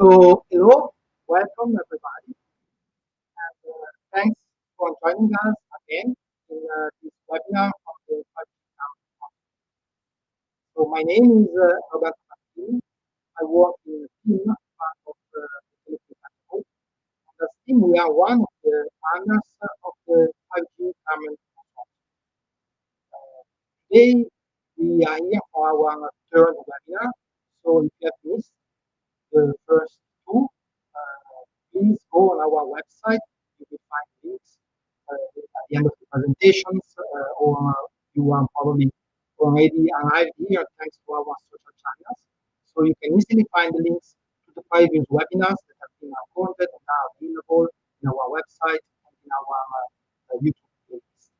So, hello, welcome everybody. And, uh, thanks for joining us again in uh, this webinar of the 5G So, my name is uh, Roberto Martini. I work in the team of uh, the And as team, we are one of the partners of the 5G Carmen uh, Today, we are here for our third webinar. So, if you have missed the first two, uh, please go on our website. You will find links uh, at the end of the presentations, uh, or you are probably already arrived here thanks to our social channels. So you can easily find the links to the previous webinars that have been recorded and are available in our website and in our YouTube playlist.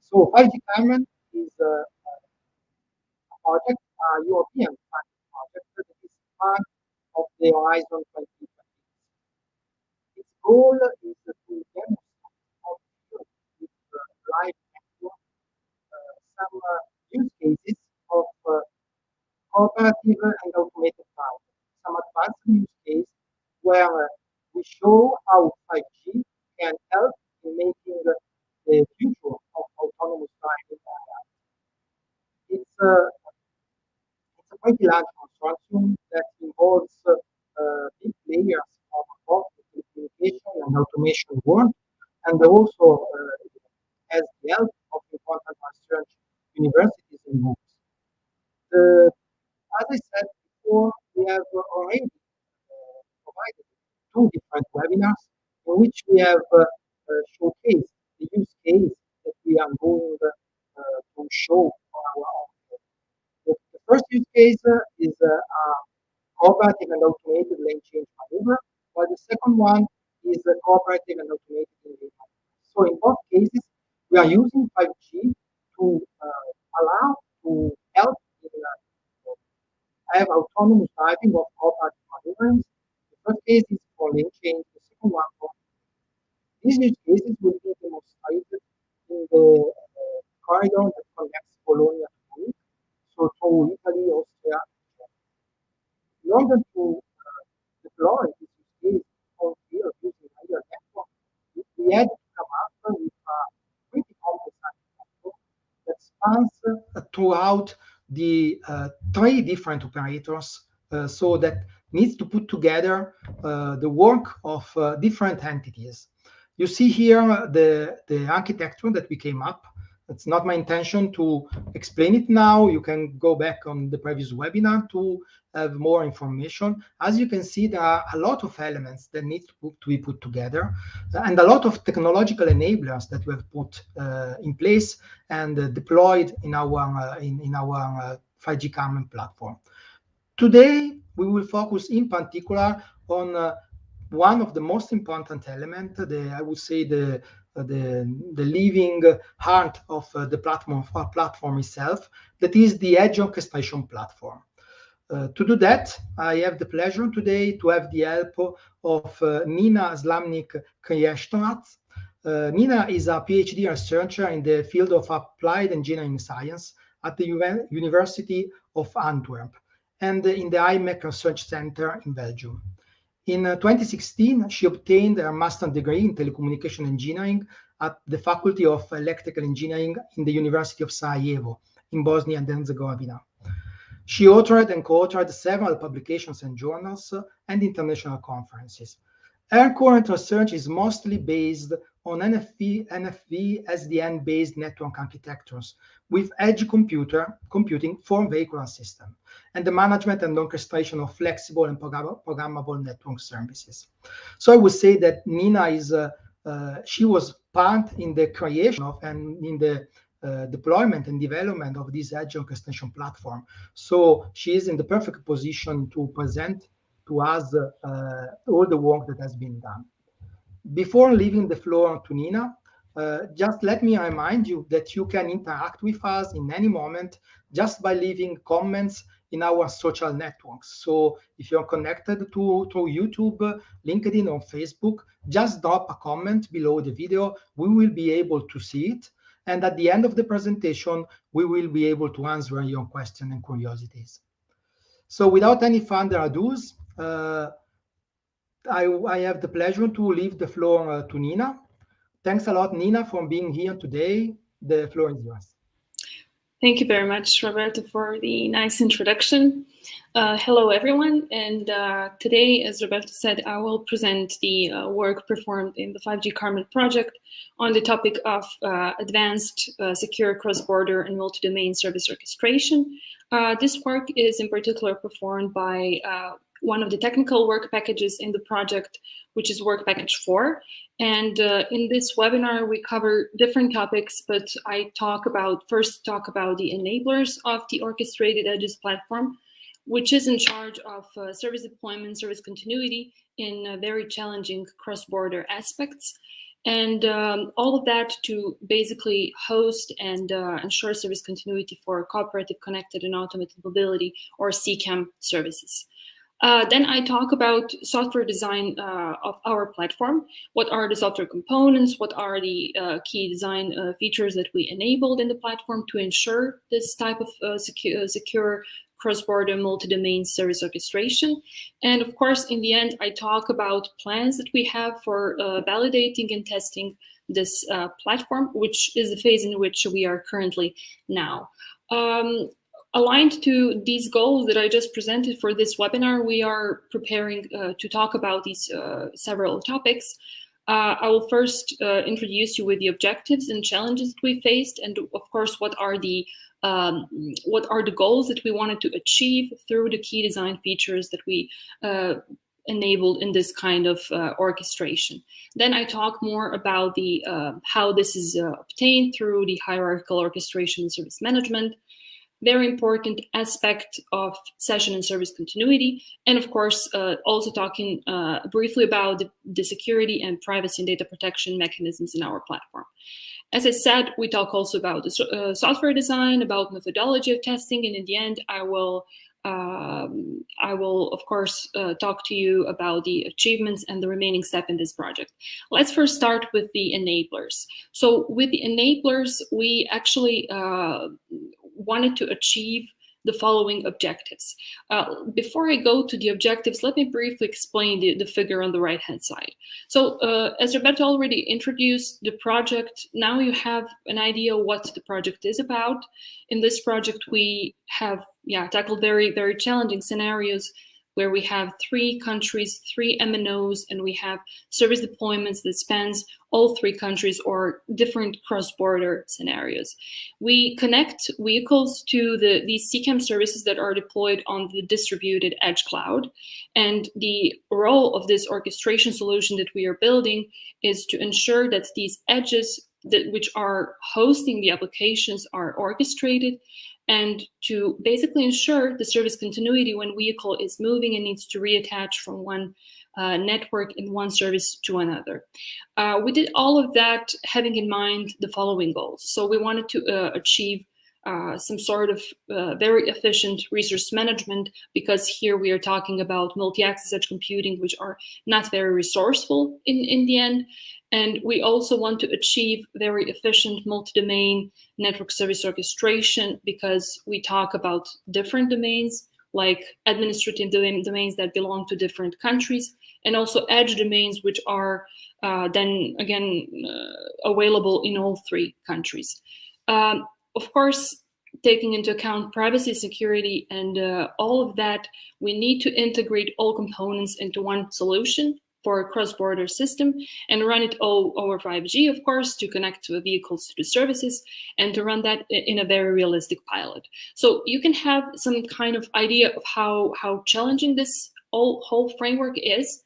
So 5G Carmen is a, a project, a European project that is part of the Horizon 2020. Its goal is to demonstrate how with live network some uh, use cases of uh, cooperative and automated power. Some advanced use case where we show how 5G can help in making the future of autonomous driving It's it's a pretty large consortium that involves uh, big players of both the communication and automation world, and also uh, has the help of important research universities and groups. As I said before, we have already uh, provided two different webinars in which we have showcased the use case that we are going to show for our own. The, the first use case is cooperative and automated lane change maneuver, while the second one is cooperative and automated lane change So in both cases, we are using 5G to uh, allow to help in uh, have autonomous driving of cooperative maneuvers. The first case is for lane change, the second one for these use cases will be demonstrated in the uh, corridor that connects Bologna to Munich, so through Italy, Austria, in order to uh, deploy this use case on field using either network, we had to come up with a pretty complex network that spans throughout the uh, three different operators uh, so that needs to put together uh, the work of different entities. You see here the, the architecture that we came up it's not my intention to explain it now. You can go back on the previous webinar to have more information. As you can see, there are a lot of elements that need to, be put together and a lot of technological enablers that we have put uh, in place and uh, deployed in our, uh, in, in our 5G uh, Carmen platform. Today, we will focus in particular on uh, one of the most important elements, I would say the the, the living heart of uh, the platform, platform itself, that is the Edge Orchestration Platform. Uh, to do that, I have the pleasure today to have the help of uh, Nina Slamnik Kriještorac. Uh, Nina is a PhD researcher in the field of applied engineering science at the U University of Antwerp and in the IMEC Research Center in Belgium. In uh, 2016, she obtained a master's degree in telecommunication engineering at the Faculty of Electrical Engineering in the University of Sarajevo in Bosnia and Herzegovina. She authored and co-authored several publications and journals and international conferences. Her current research is mostly based on NFV, NFV SDN-based network architectures with edge computer computing for vehicular system and the management and orchestration of flexible and programmable network services. So I would say that Nina is, uh, uh, she was part in the creation of and in the uh, deployment and development of this edge orchestration platform. So she is in the perfect position to present to us uh, all the work that has been done. Before leaving the floor to Nina, uh, just let me remind you that you can interact with us in any moment just by leaving comments in our social networks. So if you're connected to, to YouTube, LinkedIn, or Facebook, just drop a comment below the video. We will be able to see it. And at the end of the presentation, we will be able to answer your questions and curiosities. So without any further ado, Uh, I, I have the pleasure to leave the floor uh, to Nina. Thanks a lot, Nina, for being here today. The floor is yours. Thank you very much, Roberto, for the nice introduction. Uh, hello, everyone. And uh, today, as Roberto said, I will present the uh, work performed in the 5G Carmen project on the topic of uh, advanced uh, secure cross-border and multi-domain service orchestration. Uh, this work is in particular performed by one of the technical work packages in the project, which is work package four. And uh, in this webinar, we cover different topics, but I talk about, first talk about the enablers of the Orchestrated Edges platform, which is in charge of uh, service deployment, service continuity in uh, very challenging cross-border aspects. And um, all of that to basically host and uh, ensure service continuity for cooperative, connected, and automated mobility, or CCAM services. Uh, then I talk about software design uh, of our platform. What are the software components? What are the uh, key design uh, features that we enabled in the platform to ensure this type of uh, secure, uh, secure cross-border multi-domain service orchestration. And of course, in the end, I talk about plans that we have for validating and testing this platform, which is the phase in which we are currently now. Um, aligned to these goals that I just presented for this webinar, we are preparing uh, to talk about these uh, several topics. Uh, I will first uh, introduce you with the objectives and challenges that we faced, and of course, what are the um, what are the goals that we wanted to achieve through the key design features that we uh, enabled in this kind of uh, orchestration. Then I talk more about the how this is obtained through the hierarchical orchestration and service management, very important aspect of session and service continuity. And of course, uh, also talking uh, briefly about the, the, security and privacy and data protection mechanisms in our platform. As I said, we talk also about the uh, software design, about methodology of testing, and in the end, I will um, I will, of course, uh, talk to you about the achievements and the remaining step in this project. Let's first start with the enablers. So with the enablers, we actually uh, wanted to achieve the following objectives. Uh, before I go to the objectives, let me briefly explain the, the figure on the right-hand side. So uh, as Roberto already introduced the project, now you have an idea what the project is about. In this project, we have yeah tackled very, very challenging scenarios where we have three countries, three MNOs, and we have service deployments that spans all three countries or different cross-border scenarios. We connect vehicles to the, these CCAM services that are deployed on the distributed edge cloud. And the role of this orchestration solution that we are building is to ensure that these edges that, which are hosting the applications are orchestrated and to basically ensure the service continuity when vehicle is moving and needs to reattach from one uh, network in one service to another. Uh, we did all of that having in mind the following goals. So we wanted to uh, achieve uh, some sort of uh, very efficient resource management because here we are talking about multi-access edge computing, which are not very resourceful in, in the end. And we also want to achieve very efficient multi-domain network service orchestration because we talk about different domains like administrative domains that belong to different countries and also edge domains which are uh, then again uh, available in all three countries. Um, of course, taking into account privacy, security, and uh, all of that, we need to integrate all components into one solution for a cross-border system and run it all over 5G, of course, to connect to vehicles to the services and to run that in a very realistic pilot. So you can have some kind of idea of how, how challenging this whole, whole framework is.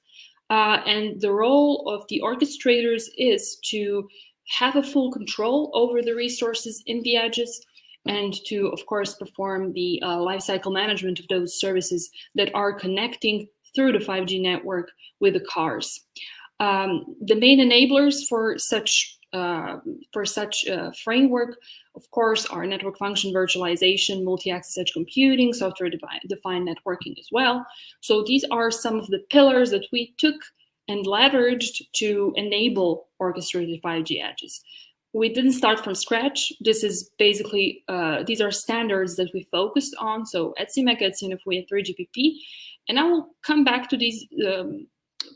Uh, and the role of the orchestrators is to have a full control over the resources in the edges and to, of course, perform the uh, lifecycle management of those services that are connecting through the 5G network with the cars. Um, the main enablers for such uh, for such a framework, of course, are network function virtualization, multi-access edge computing, software-defined networking as well. So these are some of the pillars that we took and leveraged to enable orchestrated 5G edges. we didn't start from scratch. This is basically, uh, these are standards that we focused on. So at ETSIMEC, ETSI NFV, and 3GPP. And I will come back to these um,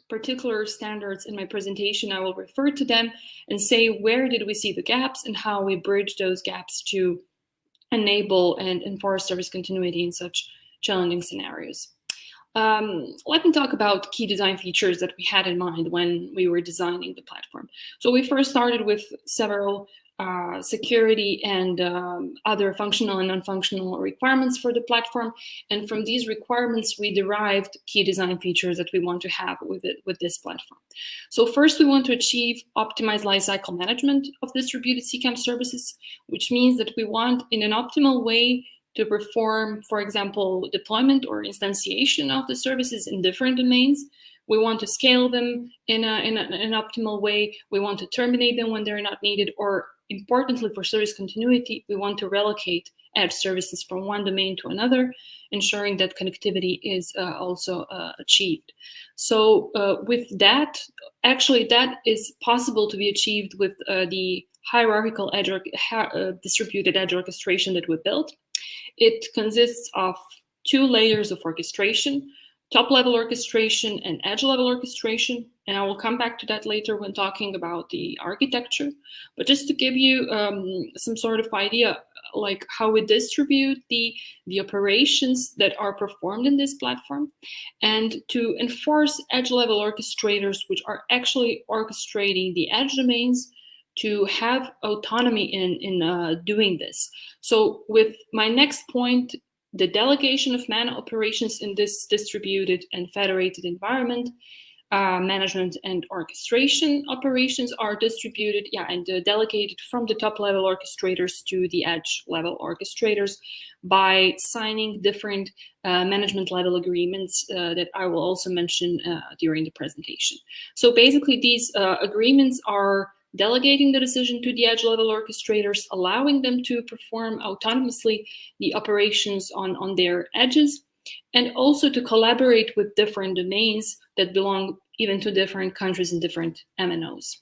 particular standards in my presentation. I will refer to them and say where did we see the gaps and how we bridge those gaps to enable and enforce service continuity in such challenging scenarios. Um, let me talk about key design features that we had in mind when we were designing the platform. So we first started with several uh, security and um, other functional and non-functional requirements for the platform. And from these requirements, we derived key design features that we want to have with it with this platform. So first, we want to achieve optimized lifecycle management of distributed CCAM services, which means that we want, in an optimal way, to perform, for example, deployment or instantiation of the services in different domains. We want to scale them in, a, in, a, in, an optimal way. We want to terminate them when they're not needed. Or importantly, for service continuity, we want to relocate edge services from one domain to another, ensuring that connectivity is uh, also uh, achieved. So uh, with that, actually, that is possible to be achieved with uh, the hierarchical edge uh, distributed edge orchestration that we built. It consists of two layers of orchestration, top level orchestration and edge level orchestration. And I will come back to that later when talking about the architecture. But just to give you um, some sort of idea, like how we distribute the, the operations that are performed in this platform and to enforce edge level orchestrators, which are actually orchestrating the edge domains to have autonomy in, in uh, doing this. So with my next point, the delegation of MANO operations in this distributed and federated environment, uh, management and orchestration operations are distributed yeah, and uh, delegated from the top level orchestrators to the edge level orchestrators by signing different uh, management level agreements uh, that I will also mention uh, during the presentation. So basically these uh, agreements are delegating the decision to the edge level orchestrators, allowing them to perform autonomously the operations on, on their edges, and also to collaborate with different domains that belong even to different countries and different MNOs.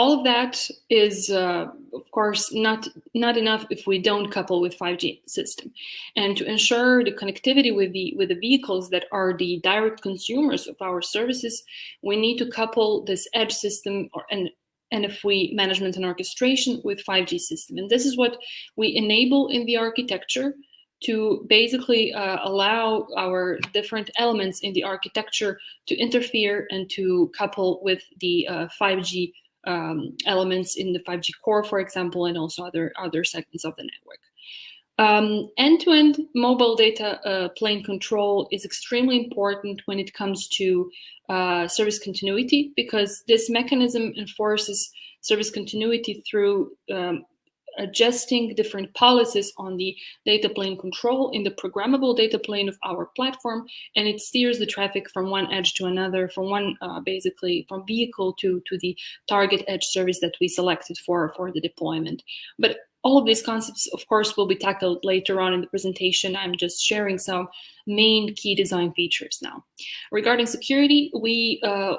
All of that is, uh, of course, not, not enough if we don't couple with 5G system. And to ensure the connectivity with the, with the vehicles that are the direct consumers of our services, we need to couple this edge system or, and NFV management and orchestration with 5G system. And this is what we enable in the architecture to basically uh, allow our different elements in the architecture to interfere and to couple with the uh, 5G um, elements in the 5G core, for example, and also other, other segments of the network. Um, end-to-end um, -end mobile data uh, plane control is extremely important when it comes to uh, service continuity because this mechanism enforces service continuity through um, adjusting different policies on the data plane control in the programmable data plane of our platform and it steers the traffic from one edge to another from one uh, basically from vehicle to to the target edge service that we selected for for the deployment. But all of these concepts, of course, will be tackled later on in the presentation. I'm just sharing some main key design features now. Regarding security, we uh,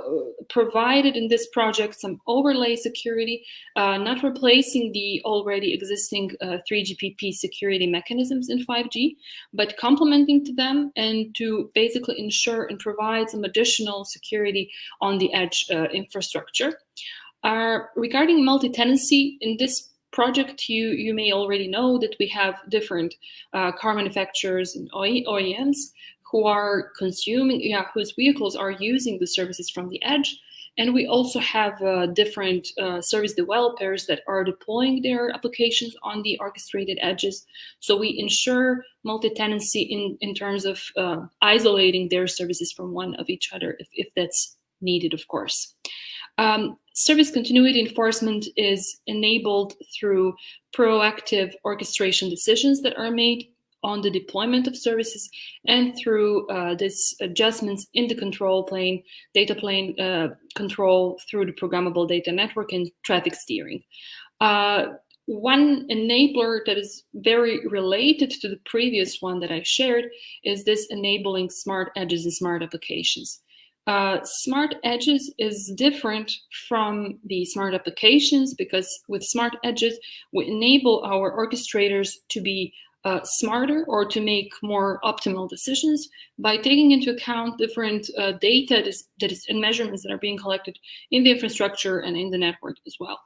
provided in this project some overlay security, uh, not replacing the already existing uh, 3GPP security mechanisms in 5G, but complementing to them and to basically ensure and provide some additional security on the edge uh, infrastructure. Uh, regarding multi-tenancy, in this project, you, you may already know that we have different uh, car manufacturers and OEMs who are consuming, yeah, whose vehicles are using the services from the edge. And we also have uh, different uh, service developers that are deploying their applications on the orchestrated edges. So we ensure multi-tenancy in, in terms of uh, isolating their services from one of each other if, if that's needed, of course. Um, service continuity enforcement is enabled through proactive orchestration decisions that are made on the deployment of services and through uh, this adjustments in the control plane, data plane uh, control through the programmable data network and traffic steering. Uh, one enabler that is very related to the previous one that I shared is this enabling smart edges and smart applications. Uh, smart edges is different from the smart applications because with smart edges, we enable our orchestrators to be uh, smarter or to make more optimal decisions by taking into account different uh, data that is, that is, and measurements that are being collected in the infrastructure and in the network as well.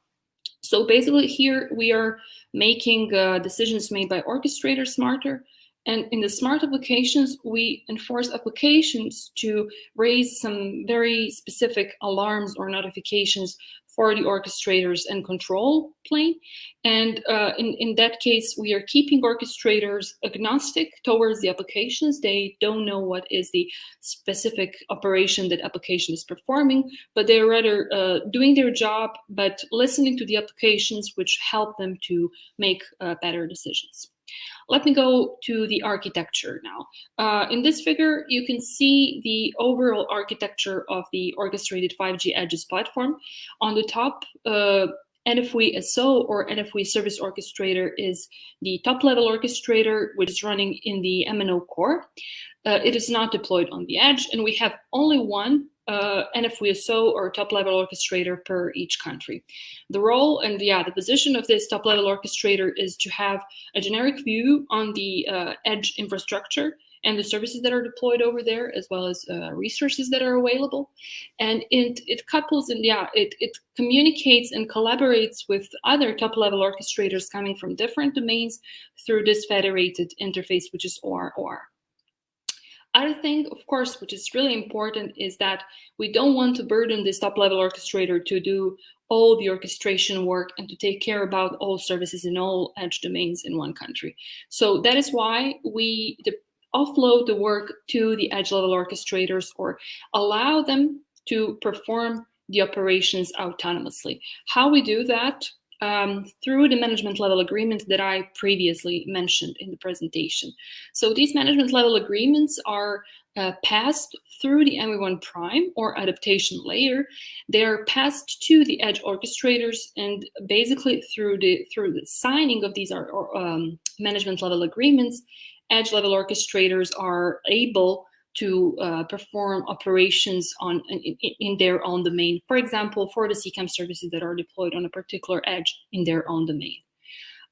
So basically here we are making uh, decisions made by orchestrators smarter and in the smart applications, we enforce applications to raise some very specific alarms or notifications for the orchestrators and control plane. And uh, in, in that case, we are keeping orchestrators agnostic towards the applications. They don't know what is the specific operation that application is performing, but they're rather uh, doing their job, but listening to the applications which help them to make uh, better decisions. Let me go to the architecture now. Uh, in this figure, you can see the overall architecture of the orchestrated 5G Edges platform. On the top, uh, NFV SO or NFV Service Orchestrator is the top level orchestrator, which is running in the MNO core. Uh, it is not deployed on the edge, and we have only one uh, So or top level orchestrator per each country. The role and yeah, the position of this top level orchestrator is to have a generic view on the uh, edge infrastructure and the services that are deployed over there, as well as uh, resources that are available. And it, it couples and yeah, it, it communicates and collaborates with other top level orchestrators coming from different domains through this federated interface, which is ORR. Other thing, of course, which is really important is that we don't want to burden this top level orchestrator to do all the orchestration work and to take care about all services in all edge domains in one country. So that is why we offload the work to the edge level orchestrators or allow them to perform the operations autonomously. How we do that um, through the management level agreement that I previously mentioned in the presentation. So these management level agreements are uh, passed through the NV1 prime or adaptation layer. They are passed to the edge orchestrators and basically through the through the signing of these are, um, management level agreements, edge level orchestrators are able to uh, perform operations on in, in, their own domain. For example, for the CCAM services that are deployed on a particular edge in their own domain.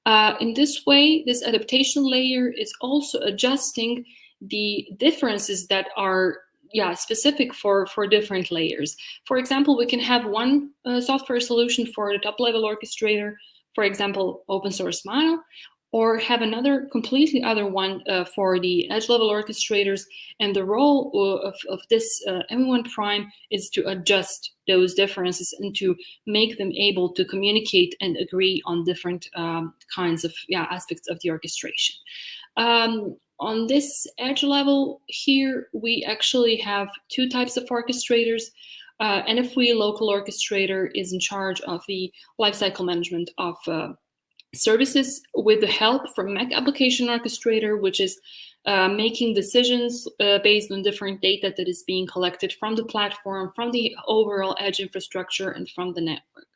Uh, in this way, this adaptation layer is also adjusting the differences that are yeah specific for for different layers. For example, we can have one uh, software solution for the top level orchestrator, for example, open source Mano, or have another completely other one uh, for the edge level orchestrators. And the role uh, of, of this uh, NV1 prime is to adjust those differences and to make them able to communicate and agree on different um, kinds of yeah, aspects of the orchestration. Um, on this edge level here, we actually have two types of orchestrators. Uh, NFV local orchestrator is in charge of the lifecycle management of uh, services with the help from MEC Application Orchestrator, which is uh, making decisions uh, based on different data that is being collected from the platform, from the overall edge infrastructure, and from the network.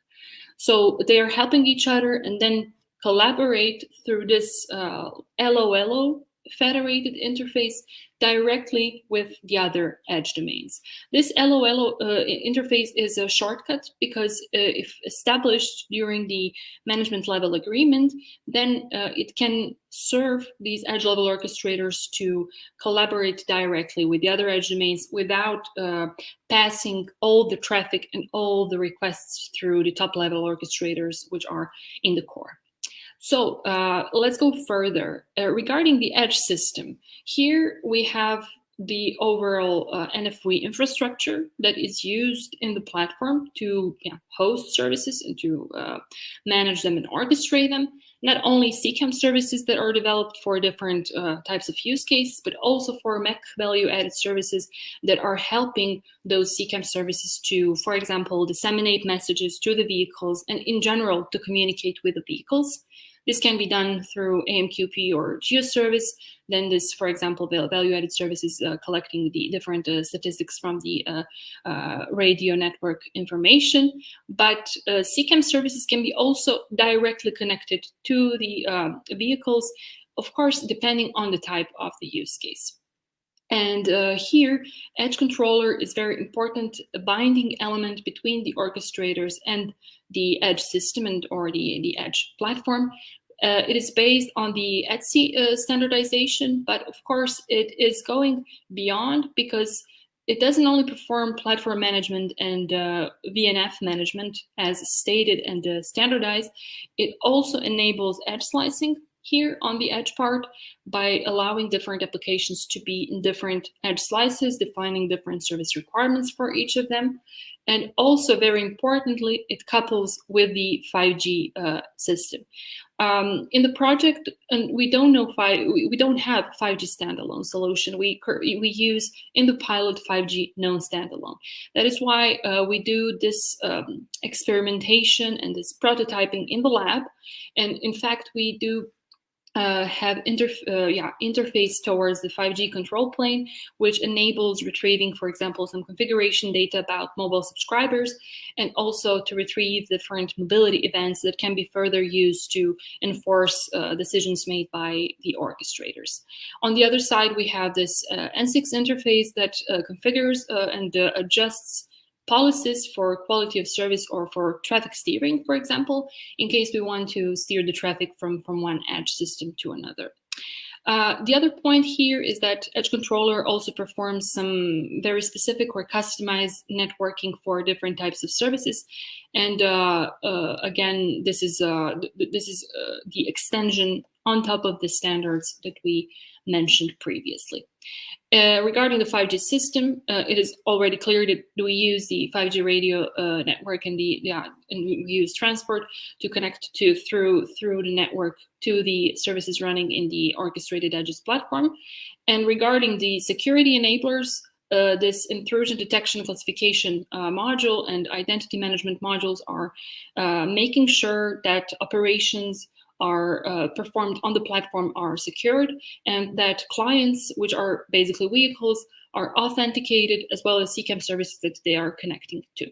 So they are helping each other and then collaborate through this uh, LOLO federated interface directly with the other edge domains. This LOL uh, interface is a shortcut because uh, if established during the management level agreement, then uh, it can serve these edge level orchestrators to collaborate directly with the other edge domains without uh, passing all the traffic and all the requests through the top level orchestrators, which are in the core. So uh, let's go further. Uh, regarding the edge system, here we have the overall uh, NFV infrastructure that is used in the platform to host services and to uh, manage them and orchestrate them. Not only CCAM services that are developed for different uh, types of use cases, but also for MEC value-added services that are helping those CCAM services to, for example, disseminate messages to the vehicles and in general to communicate with the vehicles. This can be done through AMQP or GeoService. Then this, for example, value-added services uh, collecting the different uh, statistics from the uh, uh radio network information. But uh, CCAM services can be also directly connected to the uh, vehicles, of course, depending on the type of the use case. And uh, here, Edge Controller is very important a binding element between the orchestrators and the Edge system and or the, the Edge platform. Uh, it is based on the ETSI uh, standardization, but of course it is going beyond because it doesn't only perform platform management and uh, VNF management as stated and uh, standardized, it also enables edge slicing here on the edge part by allowing different applications to be in different edge slices, defining different service requirements for each of them. And also very importantly, it couples with the 5G uh, system. Um, in the project, and we don't know five, we, don't have 5G standalone solution. We we use in the pilot 5G non-standalone. That is why uh, we do this um, experimentation and this prototyping in the lab. And in fact, we do uh, have interf uh, yeah, interface towards the 5G control plane, which enables retrieving, for example, some configuration data about mobile subscribers, and also to retrieve different mobility events that can be further used to enforce uh, decisions made by the orchestrators. On the other side, we have this uh, N6 interface that uh, configures uh, and adjusts policies for quality of service or for traffic steering, for example, in case we want to steer the traffic from, from one edge system to another. Uh, the other point here is that Edge Controller also performs some very specific or customized networking for different types of services. And uh, uh, again, this is, uh, th this is uh, the extension on top of the standards that we mentioned previously. Uh, regarding the 5G system, uh, it is already clear that we use the 5G radio uh, network and the yeah, and we use transport to connect to through through the network to the services running in the orchestrated edges platform. And regarding the security enablers, uh, this intrusion detection classification uh, module and identity management modules are uh, making sure that operations are uh, performed on the platform are secured and that clients, which are basically vehicles, are authenticated as well as CCAM services that they are connecting to.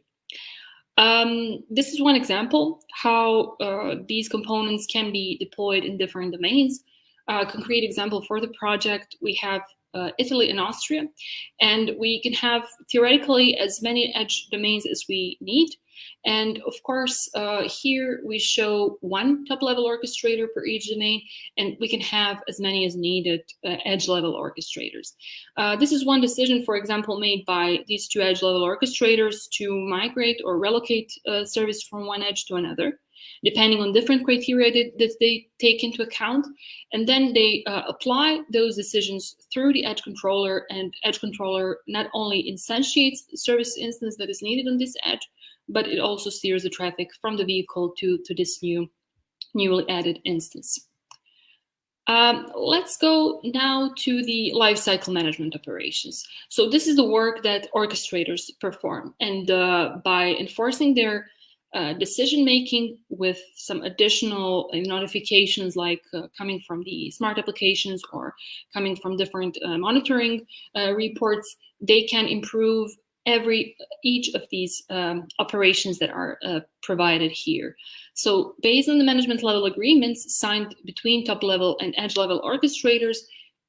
Um, this is one example how uh, these components can be deployed in different domains. A concrete example for the project, we have uh, Italy and Austria, and we can have theoretically as many edge domains as we need. And of course, uh, here we show one top-level orchestrator per each domain, and we can have as many as needed uh, edge-level orchestrators. Uh, this is one decision, for example, made by these two edge-level orchestrators to migrate or relocate uh, service from one edge to another depending on different criteria that, that they take into account. And then they uh, apply those decisions through the edge controller and edge controller not only instantiates service instance that is needed on this edge, but it also steers the traffic from the vehicle to, to this new newly added instance. Um, let's go now to the lifecycle management operations. So this is the work that orchestrators perform. And uh, by enforcing their uh, decision making with some additional uh, notifications like uh, coming from the smart applications or coming from different uh, monitoring uh, reports, they can improve every each of these um, operations that are provided here. So based on the management level agreements signed between top level and edge level orchestrators,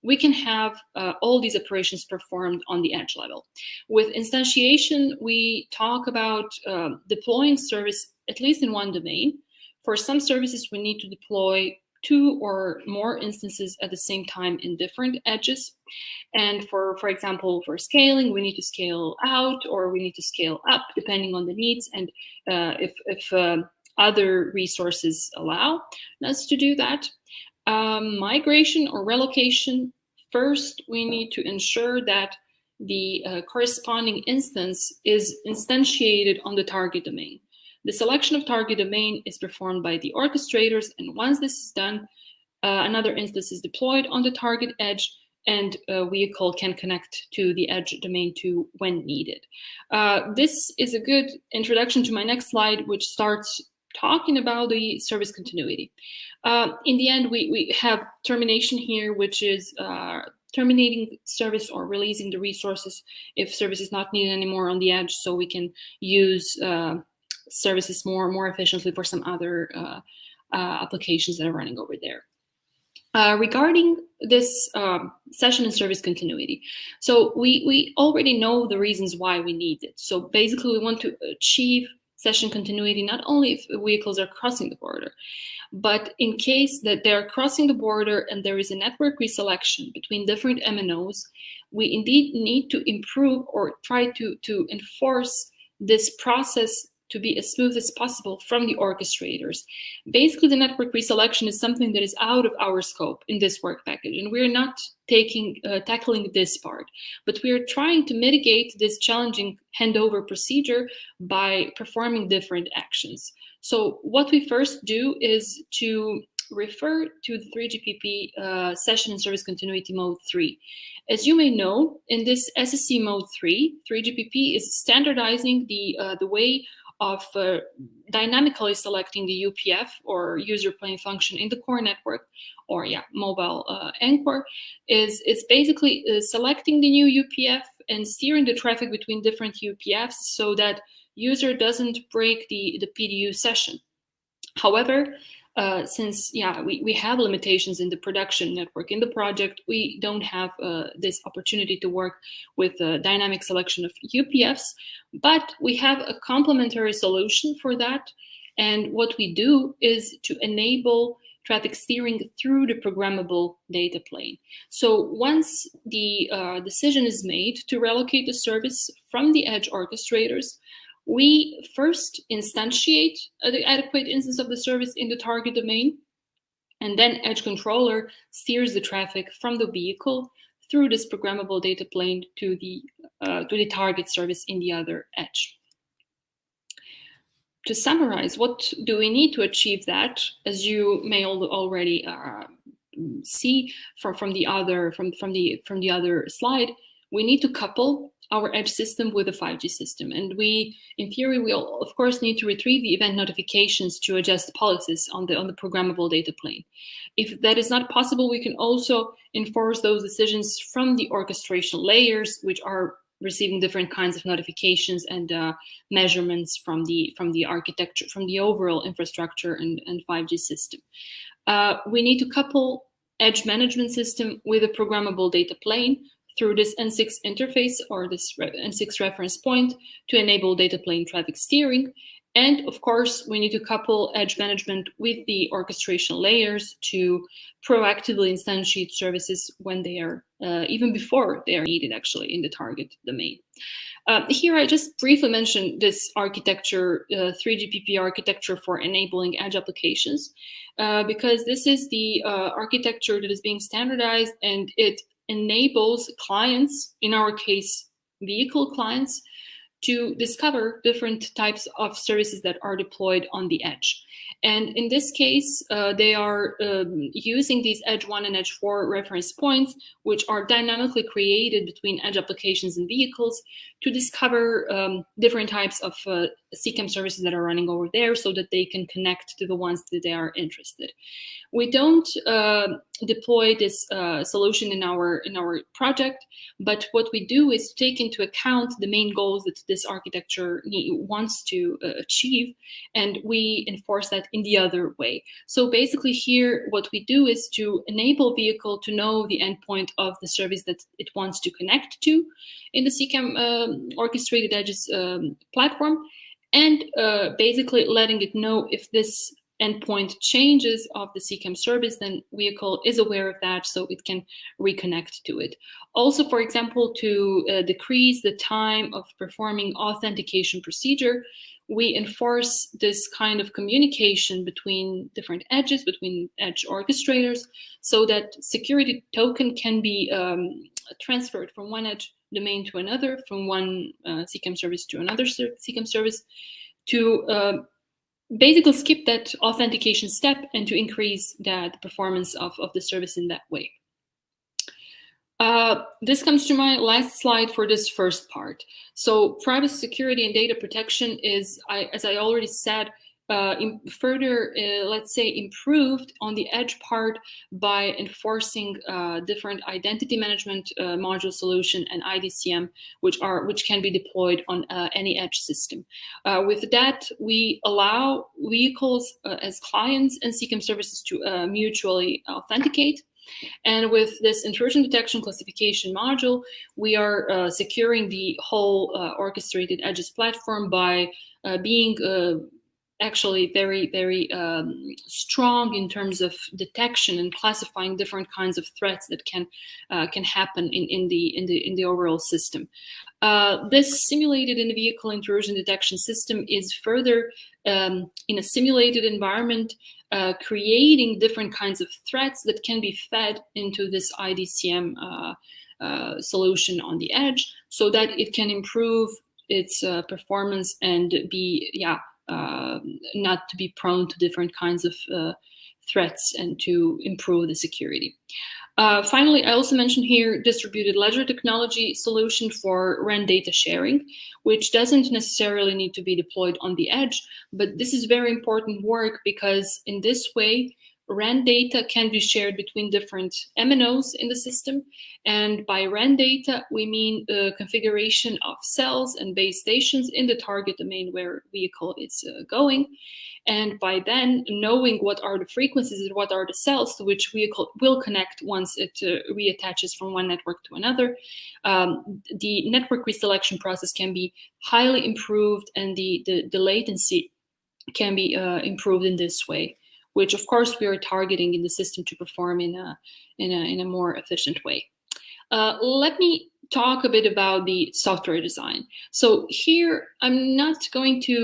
we can have uh, all these operations performed on the edge level. With instantiation, we talk about uh, deploying service at least in one domain. For some services, we need to deploy two or more instances at the same time in different edges. And for, for example, for scaling, we need to scale out or we need to scale up depending on the needs and uh, if, if uh, other resources allow us to do that. Um, migration or relocation, first we need to ensure that the uh, corresponding instance is instantiated on the target domain. The selection of target domain is performed by the orchestrators, and once this is done, uh, another instance is deployed on the target edge, and a vehicle can connect to the edge domain to when needed. Uh, this is a good introduction to my next slide, which starts talking about the service continuity. Uh, in the end, we, we have termination here, which is uh, terminating service or releasing the resources if service is not needed anymore on the edge so we can use uh, services more more efficiently for some other uh, uh, applications that are running over there. Uh, regarding this um, session and service continuity, so we, we already know the reasons why we need it. So basically, we want to achieve session continuity not only if vehicles are crossing the border, but in case that they're crossing the border and there is a network reselection between different MNOs, we indeed need to improve or try to, to enforce this process to be as smooth as possible from the orchestrators. Basically, the network reselection is something that is out of our scope in this work package, and we're not taking uh, tackling this part, but we're trying to mitigate this challenging handover procedure by performing different actions. So what we first do is to refer to the 3GPP uh, session and service continuity mode 3. As you may know, in this SSC mode 3, 3GPP is standardizing the, uh, the way of uh, dynamically selecting the UPF or user plane function in the core network or yeah, mobile uh, anchor is, is basically uh, selecting the new UPF and steering the traffic between different UPFs so that user doesn't break the, the PDU session. However, uh, since yeah we, we have limitations in the production network in the project we don't have uh, this opportunity to work with a dynamic selection of UPFs but we have a complementary solution for that and what we do is to enable traffic steering through the programmable data plane. So once the uh, decision is made to relocate the service from the edge orchestrators, we first instantiate the adequate instance of the service in the target domain, and then Edge Controller steers the traffic from the vehicle through this programmable data plane to the, uh, to the target service in the other edge. To summarize, what do we need to achieve that? As you may already uh, see from, from the other from, from the from the other slide, we need to couple our edge system with a 5G system. And we, in theory, we'll of course need to retrieve the event notifications to adjust policies on the, on the programmable data plane. If that is not possible, we can also enforce those decisions from the orchestration layers, which are receiving different kinds of notifications and uh, measurements from the from the architecture, from the overall infrastructure and, and 5G system. Uh, we need to couple edge management system with a programmable data plane through this N6 interface or this N6 reference point to enable data plane traffic steering. And of course, we need to couple edge management with the orchestration layers to proactively instantiate services when they are, uh, even before they are needed actually in the target domain. Uh, here I just briefly mentioned this architecture, uh, 3GPP architecture for enabling edge applications, uh, because this is the uh, architecture that is being standardized and it enables clients, in our case, vehicle clients, to discover different types of services that are deployed on the edge. And in this case, uh, they are um, using these Edge 1 and Edge 4 reference points, which are dynamically created between Edge applications and vehicles to discover um, different types of uh, CCAM services that are running over there so that they can connect to the ones that they are interested. We don't uh, deploy this uh, solution in our in our project, but what we do is take into account the main goals that this architecture wants to uh, achieve, and we enforce that in the other way. So basically here, what we do is to enable vehicle to know the endpoint of the service that it wants to connect to in the CCAM um, orchestrated edges um, platform, and uh, basically letting it know if this endpoint changes of the CCAM service, then vehicle is aware of that, so it can reconnect to it. Also, for example, to uh, decrease the time of performing authentication procedure, we enforce this kind of communication between different edges, between edge orchestrators, so that security token can be um, transferred from one edge domain to another, from one uh, CCAM service to another CCAM service, to uh, basically skip that authentication step and to increase that performance of, of the service in that way. Uh, this comes to my last slide for this first part. So privacy security and data protection is, I, as I already said, uh, further, uh, let's say, improved on the edge part by enforcing uh, different identity management uh, module solution and IDCM, which are which can be deployed on uh, any edge system. Uh, with that, we allow vehicles as clients and CCAM services to mutually authenticate. And with this intrusion detection classification module, we are uh, securing the whole uh, orchestrated edges platform by uh, being actually very, very um, strong in terms of detection and classifying different kinds of threats that can uh, can happen in, in the in the in the overall system. Uh, this simulated in-vehicle intrusion detection system is further um, in a simulated environment, uh, creating different kinds of threats that can be fed into this IDCM uh, uh, solution on the edge, so that it can improve its uh, performance and be yeah not to be prone to different kinds of uh, threats and to improve the security. Uh, finally, I also mentioned here distributed ledger technology solution for RAN data sharing, which doesn't necessarily need to be deployed on the edge, but this is very important work because in this way, RAN data can be shared between different MNOs in the system. And by RAN data, we mean the configuration of cells and base stations in the target domain where vehicle is uh, going. And by then knowing what are the frequencies and what are the cells to which vehicle will connect once it uh, reattaches from one network to another, um, the network reselection process can be highly improved and the, the, the latency can be uh, improved in this way which of course we are targeting in the system to perform in a, in a, in a more efficient way. Uh, let me talk a bit about the software design. So here, I'm not going to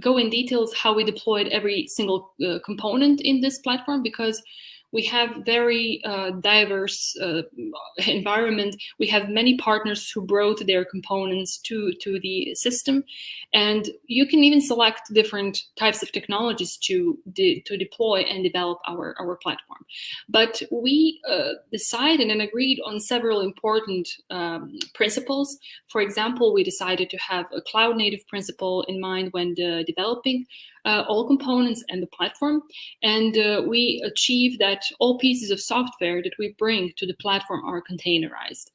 go in details how we deployed every single uh, component in this platform because we have very uh, diverse uh, environment. We have many partners who brought their components to, to the system. And you can even select different types of technologies to, de to deploy and develop our, our platform. But we uh, decided and agreed on several important um, principles. For example, we decided to have a cloud native principle in mind when developing uh, all components and the platform. And uh, we achieve that all pieces of software that we bring to the platform are containerized.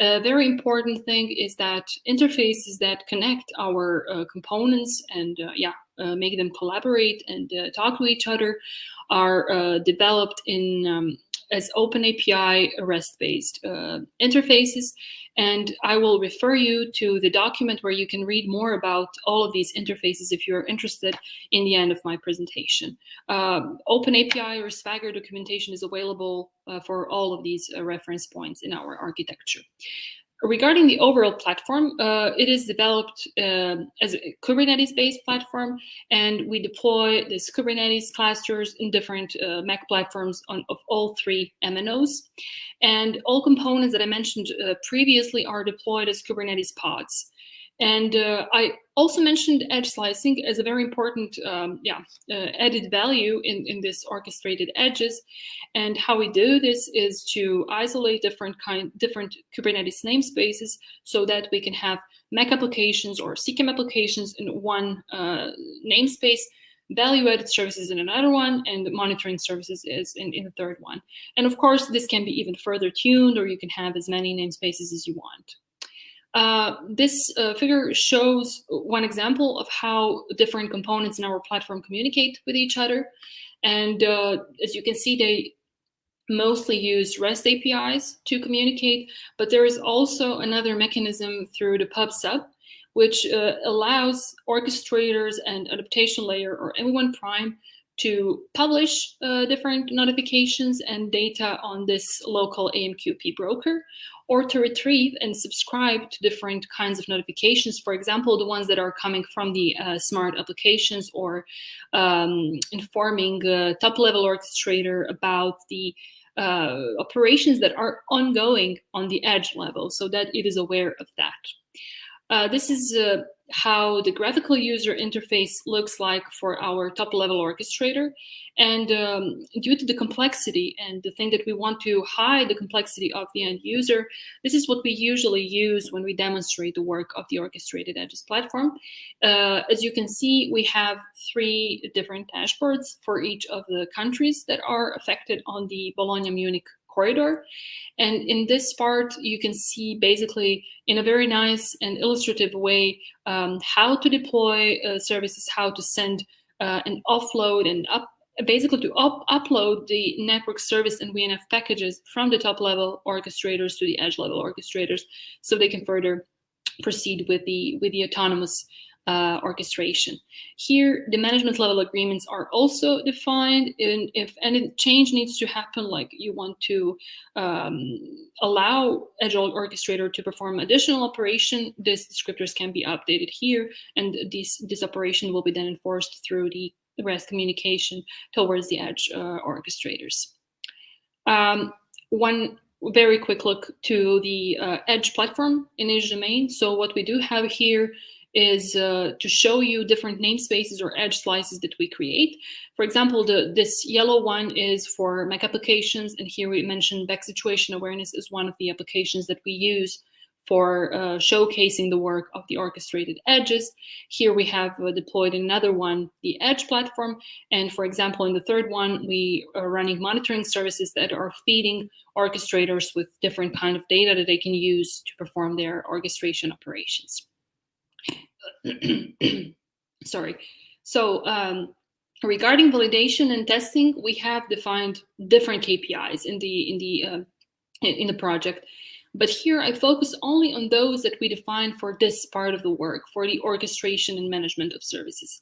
A very important thing is that interfaces that connect our uh, components and uh, yeah, uh, make them collaborate and uh, talk to each other are developed in um, as open API REST-based uh, interfaces. And I will refer you to the document where you can read more about all of these interfaces if you're interested in the end of my presentation. Um, open API or Swagger documentation is available uh, for all of these uh, reference points in our architecture. Regarding the overall platform, uh, it is developed uh, as a Kubernetes-based platform, and we deploy this Kubernetes clusters in different uh, MEC platforms on, of all three MNOs. And all components that I mentioned uh, previously are deployed as Kubernetes pods. And uh, I also mentioned edge slicing as a very important um, yeah, uh, added value in, in this orchestrated edges. And how we do this is to isolate different kind, different Kubernetes namespaces so that we can have MEC applications or CCAM applications in one uh, namespace, value-added services in another one, and monitoring services is in, in the third one. And of course, this can be even further tuned, or you can have as many namespaces as you want. Uh, this uh, figure shows one example of how different components in our platform communicate with each other. And uh, as you can see, they mostly use REST APIs to communicate, but there is also another mechanism through the PubSub, which uh, allows orchestrators and adaptation layer or M1 prime to publish uh, different notifications and data on this local AMQP broker, or to retrieve and subscribe to different kinds of notifications. For example, the ones that are coming from the uh, smart applications or um, informing a top-level orchestrator about the uh, operations that are ongoing on the edge level so that it is aware of that. Uh, this is uh, how the graphical user interface looks like for our top level orchestrator. And um, due to the complexity and the thing that we want to hide the complexity of the end user, this is what we usually use when we demonstrate the work of the orchestrated edges platform. Uh, as you can see, we have three different dashboards for each of the countries that are affected on the Bologna-Munich corridor. And in this part, you can see basically in a very nice and illustrative way um, how to deploy uh, services, how to send uh, and offload and up basically to up upload the network service and VNF packages from the top level orchestrators to the edge level orchestrators so they can further proceed with the with the autonomous uh, orchestration. Here, the management level agreements are also defined. And if any change needs to happen, like you want to um, allow Agile Orchestrator to perform additional operation, these descriptors can be updated here. And this, this operation will be then enforced through the REST communication towards the Edge uh, orchestrators. Um, one very quick look to the uh, Edge platform in Edge domain. So what we do have here is uh, to show you different namespaces or edge slices that we create. For example, the, this yellow one is for MEC applications, and here we mentioned back situation awareness is one of the applications that we use for uh, showcasing the work of the orchestrated edges. Here we have uh, deployed another one, the Edge platform. And for example, in the third one, we are running monitoring services that are feeding orchestrators with different kind of data that they can use to perform their orchestration operations. sorry. So um, regarding validation and testing, we have defined different KPIs in the in the uh, in the project. But here I focus only on those that we define for this part of the work, for the orchestration and management of services.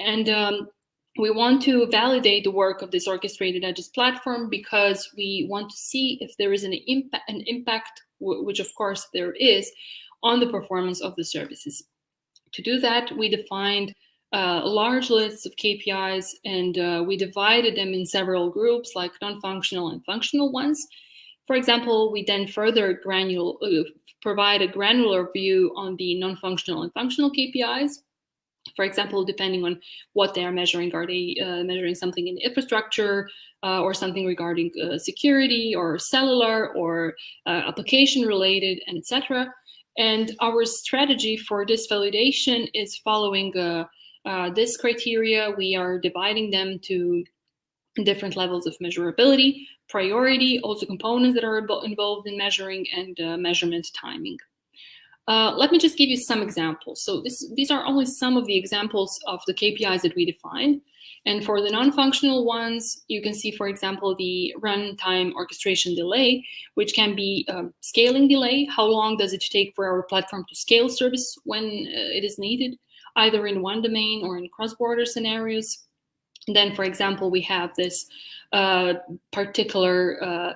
And um, we want to validate the work of this orchestrated edges platform because we want to see if there is an impact, an impact, which of course there is, on the performance of the services. To do that, we defined uh, large lists of KPIs and uh, we divided them in several groups like non-functional and functional ones. For example, we then further granular, uh, provide a granular view on the non-functional and functional KPIs. For example, depending on what they are measuring, are they uh, measuring something in infrastructure uh, or something regarding uh, security or cellular or application related, and etc. And our strategy for this validation is following uh, uh, this criteria. We are dividing them to different levels of measurability, priority, also components that are involved in measuring, and uh, measurement timing. Uh, let me just give you some examples. So this, these are only some of the examples of the KPIs that we defined. And for the non-functional ones, you can see, for example, the runtime orchestration delay, which can be um, scaling delay. How long does it take for our platform to scale service when uh, it is needed, either in one domain or in cross-border scenarios? Then, for example, we have this uh, particular uh,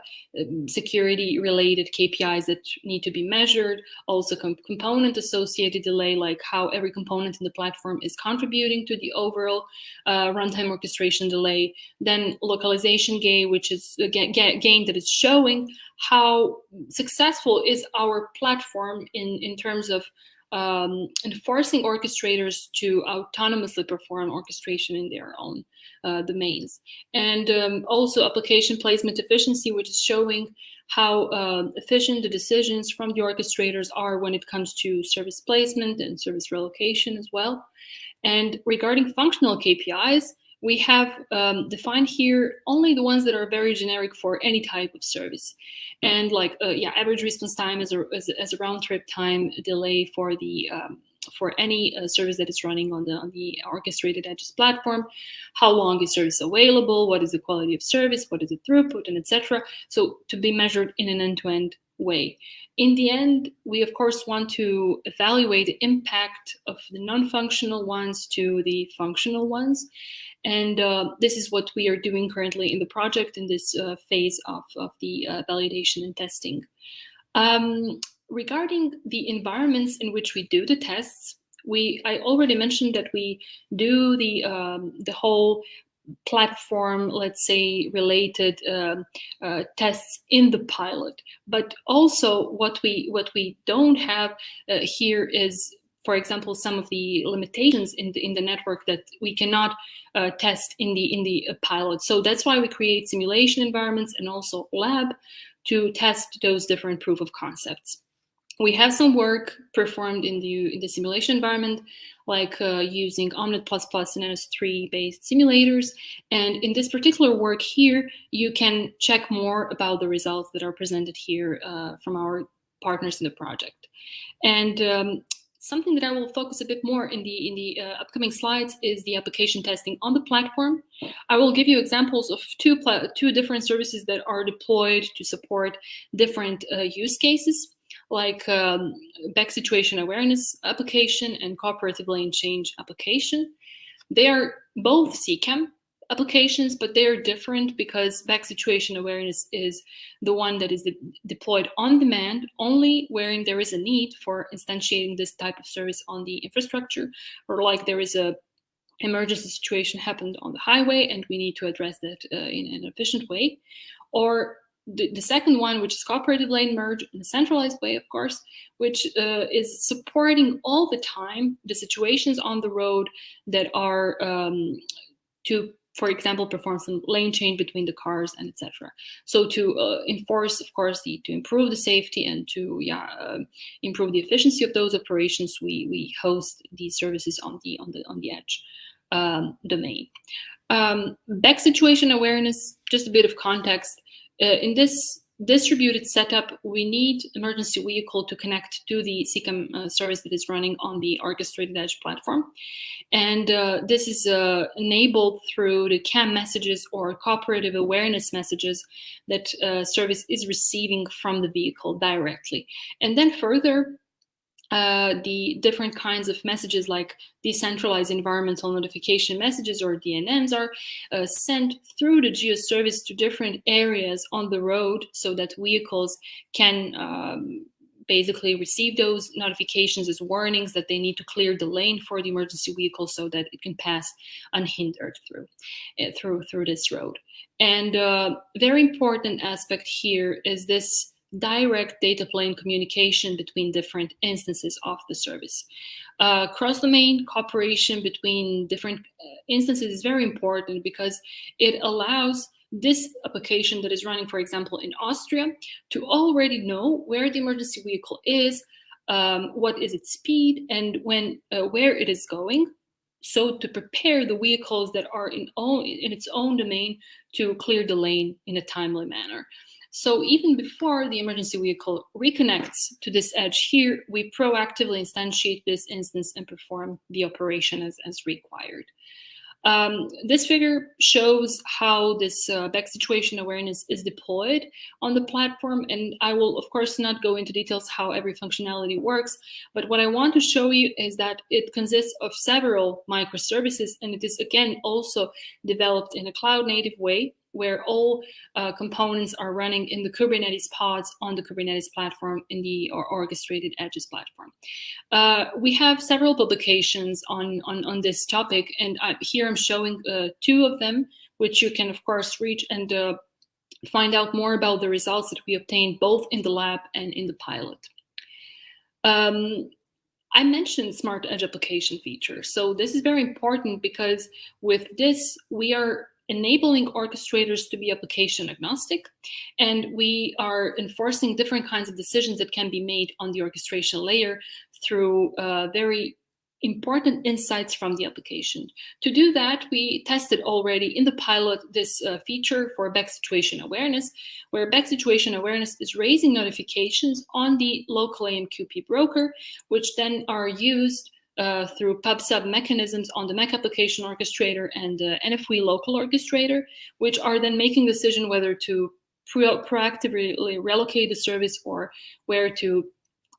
security related KPIs that need to be measured, also com component associated delay, like how every component in the platform is contributing to the overall uh, runtime orchestration delay, then localization gain, which is a gain that is showing how successful is our platform in, in terms of um, enforcing orchestrators to autonomously perform orchestration in their own uh, domains. And um, also application placement efficiency, which is showing how uh, efficient the decisions from the orchestrators are when it comes to service placement and service relocation as well. And regarding functional KPIs, we have um, defined here only the ones that are very generic for any type of service. And like, uh, yeah, average response time is a, as a, as a round trip time delay for the um, for any uh, service that is running on the on the orchestrated edges platform. How long is service available? What is the quality of service? What is the throughput? And etc so to be measured in an end-to-end -end way. In the end we of course want to evaluate the impact of the non-functional ones to the functional ones and uh, this is what we are doing currently in the project in this uh, phase of, of the uh, validation and testing. Um, regarding the environments in which we do the tests, we I already mentioned that we do the um, the whole platform, let's say, related uh, uh, tests in the pilot. But also, what we what we don't have uh, here is, for example, some of the limitations in the in the network that we cannot uh, test in the in the uh, pilot. So that's why we create simulation environments and also lab to test those different proof of concepts we have some work performed in the, in the simulation environment, like uh, using Omnet++ and NS3 based simulators. And in this particular work here, you can check more about the results that are presented here uh, from our partners in the project. And um, something that I will focus a bit more in the in the uh, upcoming slides is the application testing on the platform. I will give you examples of two two different services that are deployed to support different uh, use cases like um, back situation awareness application and cooperative lane change application. They are both CCAM applications, but they're different because back situation awareness is the one that is de deployed on demand only wherein there is a need for instantiating this type of service on the infrastructure or like there is a emergency situation happened on the highway and we need to address that uh, in an efficient way. Or the, the, second one, which is cooperative lane merge in a centralized way, of course, which uh, is supporting all the time the situations on the road that are um, to, for example, perform some lane change between the cars and etc. So to uh, enforce, of course, the, to improve the safety and to yeah uh, improve the efficiency of those operations, we we host these services on the on the on the edge um, domain. Um, back situation awareness, just a bit of context uh, in this distributed setup, we need emergency vehicle to connect to the CCAM uh, service that is running on the orchestrated edge platform. And uh, this is uh, enabled through the CAM messages or cooperative awareness messages that uh, service is receiving from the vehicle directly. And then further, uh, the different kinds of messages like decentralized environmental notification messages or DENMs are uh, sent through the geoservice to different areas on the road so that vehicles can um, basically receive those notifications as warnings that they need to clear the lane for the emergency vehicle so that it can pass unhindered through uh, through through this road. And uh, very important aspect here is this direct data plane communication between different instances of the service. Uh, cross-domain cooperation between different uh, instances is very important because it allows this application that is running, for example, in Austria, to already know where the emergency vehicle is, um, what is its speed, and when uh, where it is going. So to prepare the vehicles that are in, own, in its own domain to clear the lane in a timely manner. So even before the emergency vehicle reconnects to this edge here, we proactively instantiate this instance and perform the operation as, as required. Um, this figure shows how this uh, back situation awareness is deployed on the platform. And I will, of course, not go into details how every functionality works. But what I want to show you is that it consists of several microservices. And it is, again, also developed in a cloud native way where all uh, components are running in the Kubernetes pods on the Kubernetes platform in the or orchestrated edges platform. Uh, we have several publications on, on, on this topic, and I, here I'm showing uh, two of them, which you can, of course, reach and uh, find out more about the results that we obtained both in the lab and in the pilot. Um, I mentioned smart edge application feature. So this is very important because with this, we are enabling orchestrators to be application agnostic. And we are enforcing different kinds of decisions that can be made on the orchestration layer through uh, very important insights from the application. To do that, we tested already in the pilot this uh, feature for back situation awareness, where back situation awareness is raising notifications on the local AMQP broker, which then are used uh, through pub/sub mechanisms on the MEC application orchestrator and the NFV local orchestrator, which are then making decision whether to pro proactively relocate the service or where to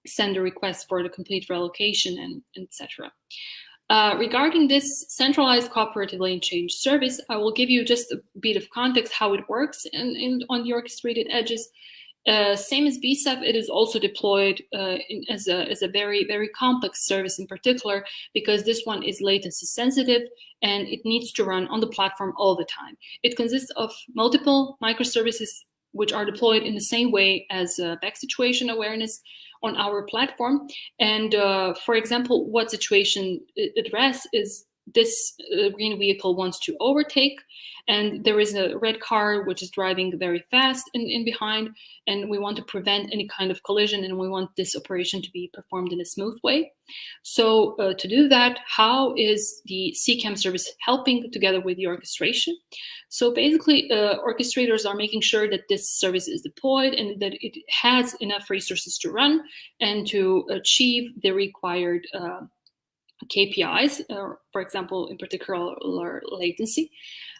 send a request for the complete relocation and etc. Uh, regarding this centralized cooperative lane change service, I will give you just a bit of context how it works in, in, on the orchestrated edges. Uh, same as BSEP, it is also deployed uh, in, as, a, as a very, very complex service in particular, because this one is latency sensitive and it needs to run on the platform all the time. It consists of multiple microservices which are deployed in the same way as uh, back situation awareness on our platform. And uh, for example, what situation address is this uh, green vehicle wants to overtake and there is a red car which is driving very fast in, in behind and we want to prevent any kind of collision and we want this operation to be performed in a smooth way. So uh, to do that, how is the CCAM service helping together with the orchestration? So basically, uh, orchestrators are making sure that this service is deployed and that it has enough resources to run and to achieve the required uh, KPIs, uh, for example, in particular latency.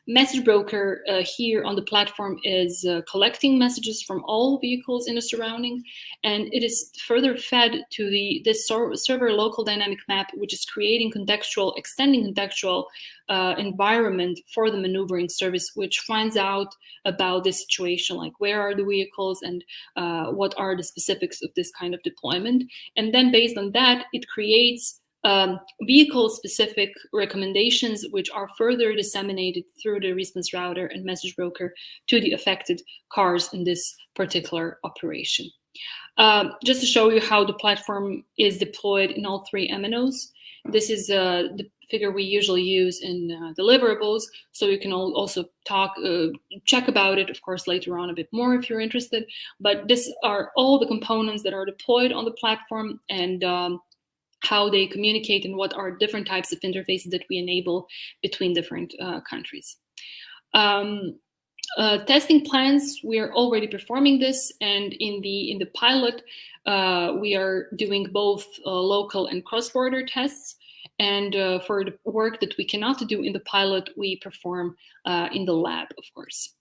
Message broker uh, here on the platform is uh, collecting messages from all vehicles in the surrounding, and it is further fed to the this server local dynamic map, which is creating contextual, extending contextual uh, environment for the maneuvering service, which finds out about the situation, like where are the vehicles and uh, what are the specifics of this kind of deployment. And then based on that, it creates um, vehicle-specific recommendations, which are further disseminated through the response router and message broker to the affected cars in this particular operation. Um, just to show you how the platform is deployed in all three MNOs, this is uh, the figure we usually use in uh, deliverables, so you can also talk, uh, check about it, of course, later on a bit more if you're interested. But this are all the components that are deployed on the platform, and um, how they communicate and what are different types of interfaces that we enable between different uh, countries. Um, uh, testing plans, we are already performing this, and in the in the pilot, uh, we are doing both uh, local and cross-border tests. And uh, for the work that we cannot do in the pilot, we perform uh, in the lab, of course.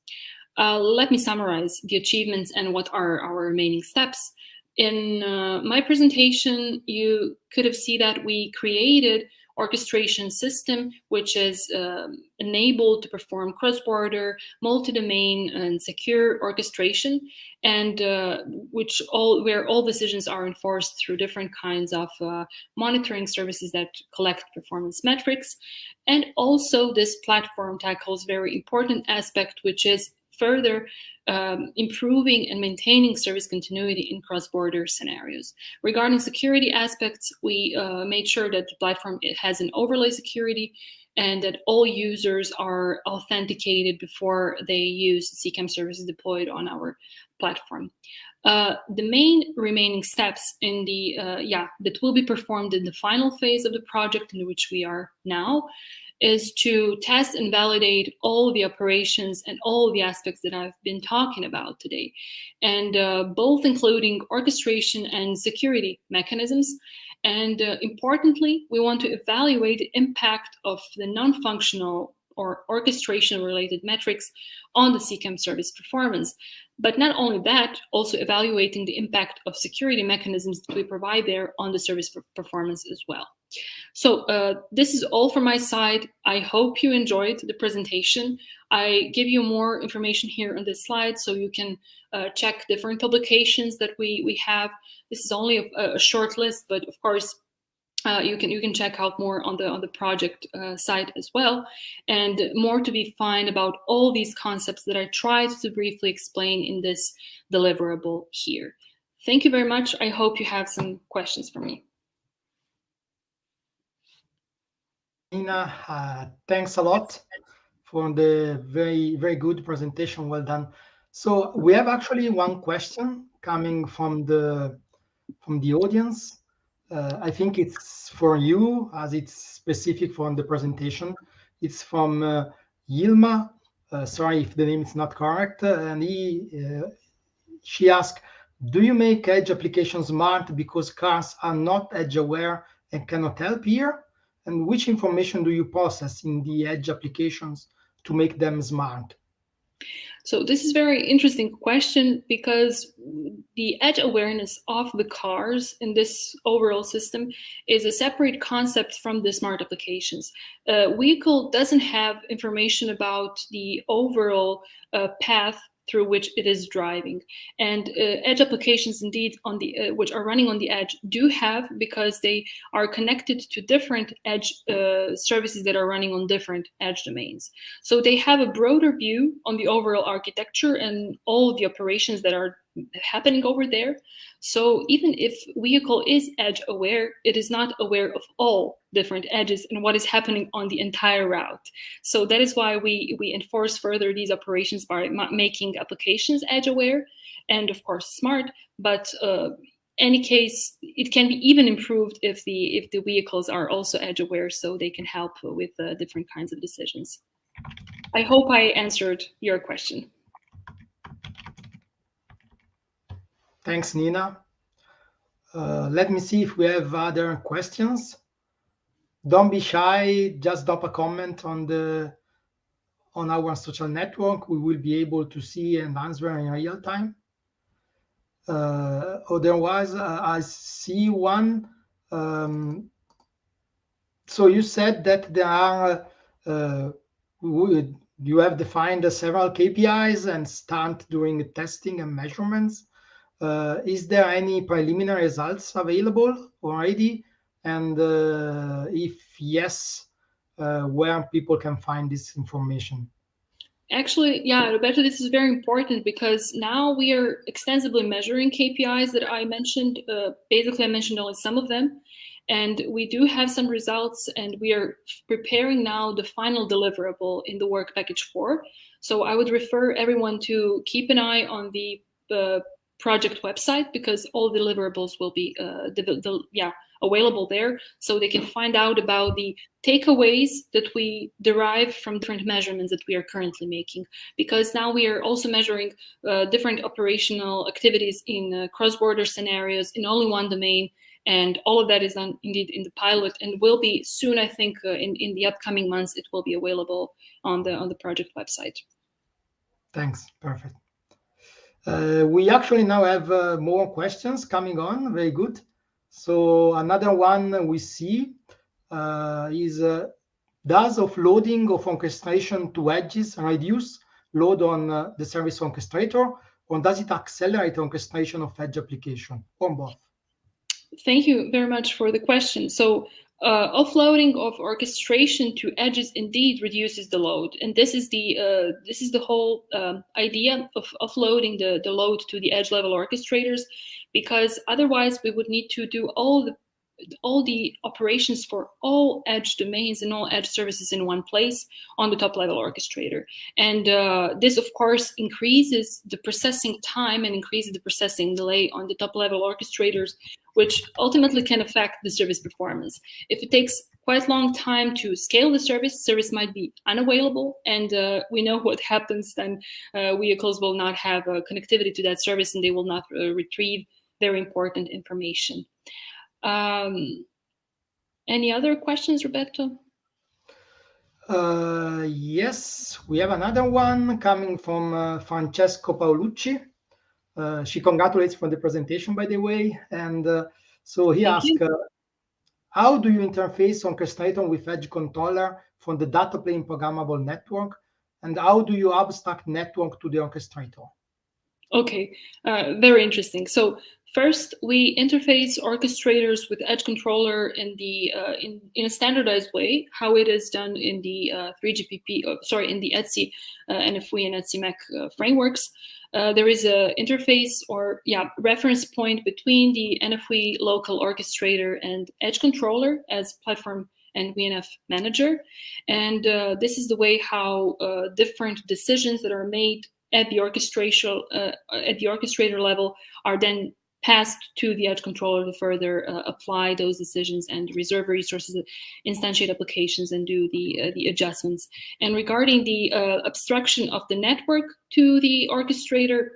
let me summarize the achievements and what are our remaining steps in uh, my presentation, you could have seen that we created orchestration system, which is uh, enabled to perform cross-border, multi-domain, and secure orchestration, and uh, which all where all decisions are enforced through different kinds of uh, monitoring services that collect performance metrics. And also, this platform tackles very important aspect, which is further um, improving and maintaining service continuity in cross-border scenarios. Regarding security aspects, we uh, made sure that the platform has an overlay security and that all users are authenticated before they use CCAM services deployed on our platform. Uh, the main remaining steps in the, uh, yeah, that will be performed in the final phase of the project in which we are now is to test and validate all the operations and all the aspects that I've been talking about today, and uh, both including orchestration and security mechanisms. And uh, importantly, we want to evaluate the impact of the non-functional or orchestration related metrics on the CCAM service performance. But not only that, also evaluating the impact of security mechanisms that we provide there on the service performance as well. So uh, this is all from my side. I hope you enjoyed the presentation. I give you more information here on this slide so you can uh, check different publications that we, we have. This is only a, a short list, but of course, uh, you can you can check out more on the on the project uh, site as well, and more to be found about all these concepts that I tried to briefly explain in this deliverable here. Thank you very much. I hope you have some questions for me. Nina, uh, thanks a lot for the very, very good presentation. Well done. So we have actually one question coming from the from the audience. Uh, I think it's for you as it's specific from the presentation. It's from uh, Yilma. Uh, sorry if the name is not correct. and he, uh, she asked, do you make edge applications smart because cars are not edge aware and cannot help here? And which information do you process in the edge applications to make them smart? So this is very interesting question because the edge awareness of the cars in this overall system is a separate concept from the smart applications. A vehicle doesn't have information about the overall uh, path through which it is driving. And uh, edge applications, indeed, on the uh, which are running on the edge, do have because they are connected to different edge uh, services that are running on different edge domains. So they have a broader view on the overall architecture and all the operations that are happening over there. So even if vehicle is edge aware, it is not aware of all different edges and what is happening on the entire route. So that is why we, we enforce further these operations by making applications edge aware and of course smart, but uh, any case, it can be even improved if the if the vehicles are also edge aware, so they can help with uh, different kinds of decisions. I hope I answered your question. Thanks, Nina. Uh, let me see if we have other questions. Don't be shy, just drop a comment on the on our social network. We will be able to see and answer in real time. Uh, otherwise, uh, I see one. Um, so you said that there are, uh, you have defined several KPIs and start doing testing and measurements. Uh, is there any preliminary results available already? And uh, if yes, uh, where people can find this information? Actually, yeah, Roberto, this is very important because now we are extensively measuring KPIs that I mentioned. Uh, basically, I mentioned only some of them. And we do have some results, and we are preparing now the final deliverable in the work package four. So I would refer everyone to keep an eye on the uh, project website because all deliverables will be uh, the, the, yeah available there. So they can find out about the takeaways that we derive from different measurements that we are currently making. Because now we are also measuring uh, different operational activities in uh, cross-border scenarios in only one domain. And all of that is done indeed in the pilot and will be soon i think uh, in in the upcoming months it will be available on the on the project website. Thanks. Perfect uh, we actually now have uh, more questions coming on. Very good. So another one we see uh, is uh, does offloading of orchestration to edges reduce load on uh, the service orchestrator, or does it accelerate orchestration of edge application, or both? Thank you very much for the question. So uh, offloading of orchestration to edges indeed reduces the load, and this is the uh, this is the whole uh, idea of offloading the the load to the edge level orchestrators, because otherwise we would need to do all the all the operations for all edge domains and all edge services in one place on the top level orchestrator. And uh, this, of course, increases the processing time and increases the processing delay on the top level orchestrators, which ultimately can affect the service performance. If it takes quite long time to scale the service, service might be unavailable, and uh, we know what happens then. Uh, vehicles will not have connectivity to that service and they will not uh, retrieve very important information. Um, any other questions, Roberto? Uh, yes, we have another one coming from uh, Francesco Paolucci. Uh, she congratulates for the presentation, by the way. And uh, so he asked, uh, how do you interface on orchestrator with edge controller from the data plane programmable network? And how do you abstract network to the orchestrator? Okay, uh, very interesting. So First, we interface orchestrators with Edge controller in the uh, in, in a standardized way, how it is done in the uh, 3GPP, uh, sorry, in the ETSI uh, NFV and ETSI MEC uh, frameworks. Uh, there is a interface or yeah reference point between the NFV local orchestrator and Edge controller as platform and VNF manager, and uh, this is the way how different decisions that are made at the orchestration at the orchestrator level are then passed to the edge controller to further uh, apply those decisions and reserve resources, instantiate applications, and do the, uh, the adjustments. And regarding the uh, abstraction of the network to the orchestrator,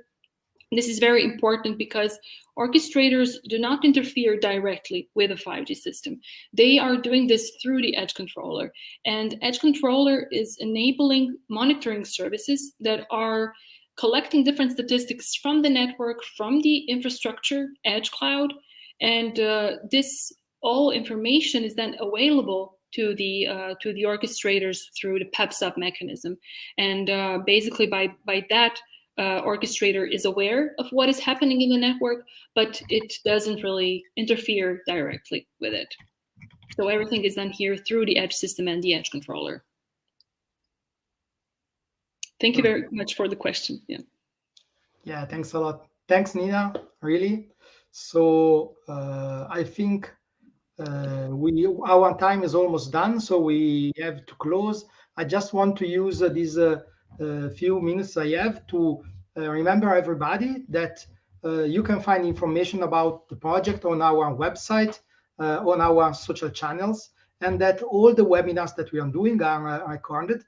this is very important because orchestrators do not interfere directly with a 5G system. They are doing this through the edge controller. And edge controller is enabling monitoring services that are collecting different statistics from the network, from the infrastructure, edge cloud, and uh, this all information is then available to the uh, to the orchestrators through the pub/sub mechanism, and uh, basically by by that uh, orchestrator is aware of what is happening in the network, but it doesn't really interfere directly with it. So everything is done here through the edge system and the edge controller. Thank you very much for the question. Yeah. Yeah, thanks a lot. Thanks, Nina, really. So uh, I think uh, we our time is almost done, so we have to close. I just want to use uh, these uh, uh, few minutes I have to uh, remember everybody that you can find information about the project on our website, on our social channels, and that all the webinars that we are doing are recorded.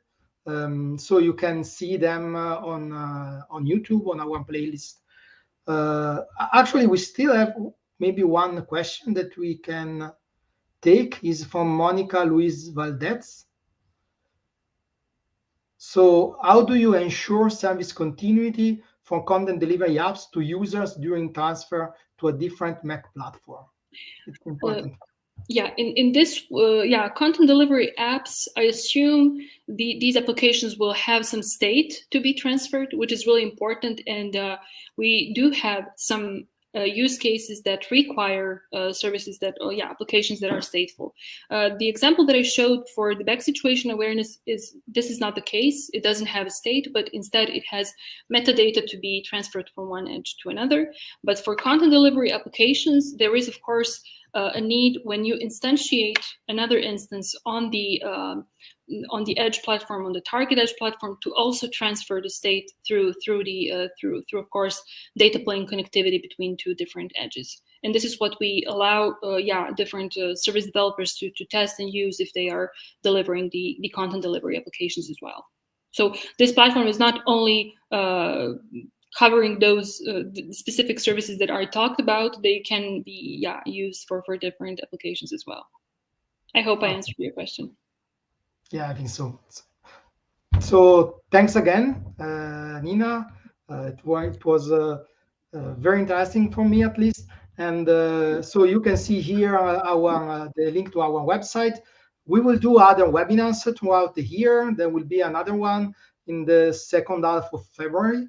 Um, so you can see them on on YouTube on our playlist. actually, we still have maybe one question that we can take is from Monica Luis Valdez. So how do you ensure service continuity for content delivery apps to users during transfer to a different MEC platform? It's uh, important. Uh, yeah, in, in this, uh, yeah, content delivery apps, I assume the, these applications will have some state to be transferred, which is really important. And uh, we do have some use cases that require uh, services that, oh yeah, applications that are stateful. Uh, the example that I showed for the back situation awareness is this is not the case. It doesn't have a state, but instead it has metadata to be transferred from one edge to another. But for content delivery applications, there is of course uh, a need when you instantiate another instance on the um, on the edge platform on the target edge platform to also transfer the state through through the uh, through through of course data plane connectivity between two different edges. And this is what we allow uh, yeah different uh, service developers to, to test and use if they are delivering the the content delivery applications as well. So this platform is not only uh, covering those uh, specific services that are talked about they can be yeah used for for different applications as well. I hope i answered your question yeah, I think so. So thanks again, uh, Nina. Uh, it, it, was uh, uh, very interesting for me, at least. And uh, so you can see here our the link to our website. We will do other webinars throughout the year. There will be another one in the second half of February.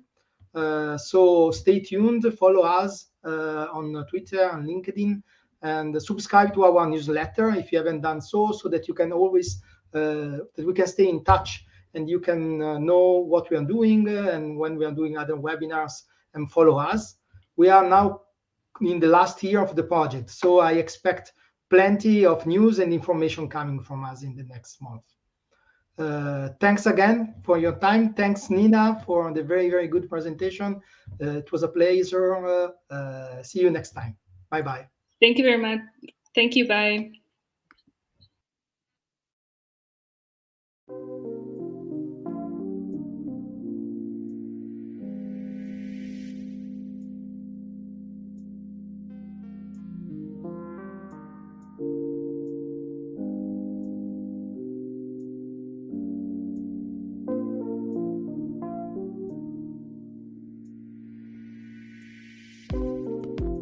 so stay tuned. Follow us on Twitter and LinkedIn, and subscribe to our newsletter if you haven't done so, so that you can always uh, that we can stay in touch and you can uh, know what we are doing uh, and when we are doing other webinars and follow us. We are now in the last year of the project, so I expect plenty of news and information coming from us in the next month. Uh, thanks again for your time. Thanks, Nina, for the very, very good presentation. Uh, it was a pleasure. Uh, see you next time. Bye-bye. Thank you very much. Thank you. Bye.